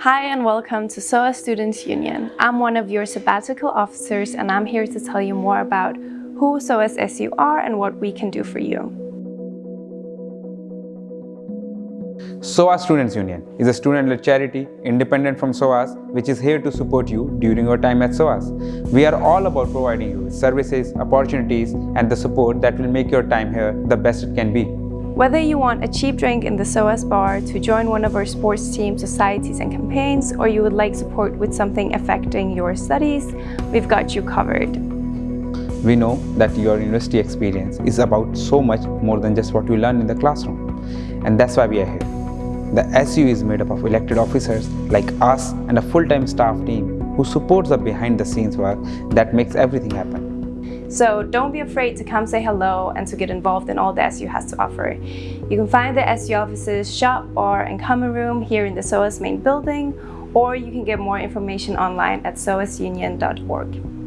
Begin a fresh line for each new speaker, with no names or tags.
Hi and welcome to SOAS Students Union. I'm one of your sabbatical officers and I'm here to tell you more about who SOAS SU are and what we can do for you.
SOAS Students Union is a student-led charity independent from SOAS which is here to support you during your time at SOAS. We are all about providing you with services, opportunities and the support that will make your time here the best it can be.
Whether you want a cheap drink in the SOAS bar, to join one of our sports teams, societies and campaigns, or you would like support with something affecting your studies, we've got you covered.
We know that your university experience is about so much more than just what you learn in the classroom. And that's why we are here. The SU is made up of elected officers like us and a full-time staff team who supports the behind-the-scenes work that makes everything happen.
So don't be afraid to come say hello and to get involved in all the SU has to offer. You can find the SU offices shop, bar and common room here in the SOAS main building or you can get more information online at soasunion.org.